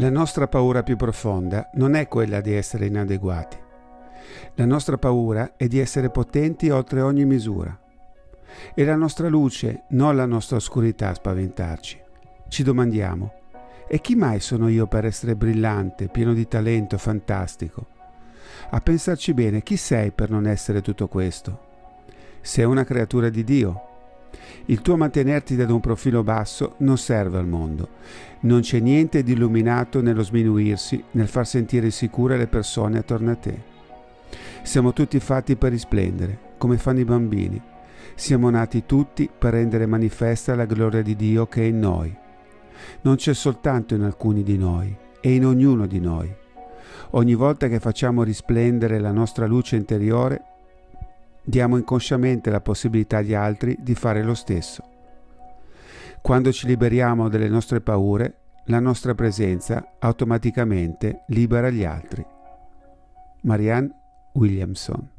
La nostra paura più profonda non è quella di essere inadeguati. La nostra paura è di essere potenti oltre ogni misura. È la nostra luce, non la nostra oscurità a spaventarci. Ci domandiamo, e chi mai sono io per essere brillante, pieno di talento, fantastico? A pensarci bene, chi sei per non essere tutto questo? Sei una creatura di Dio, il tuo mantenerti da un profilo basso non serve al mondo. Non c'è niente di illuminato nello sminuirsi, nel far sentire sicure le persone attorno a te. Siamo tutti fatti per risplendere, come fanno i bambini. Siamo nati tutti per rendere manifesta la gloria di Dio che è in noi. Non c'è soltanto in alcuni di noi, è in ognuno di noi. Ogni volta che facciamo risplendere la nostra luce interiore, diamo inconsciamente la possibilità agli altri di fare lo stesso. Quando ci liberiamo delle nostre paure, la nostra presenza automaticamente libera gli altri. Marianne Williamson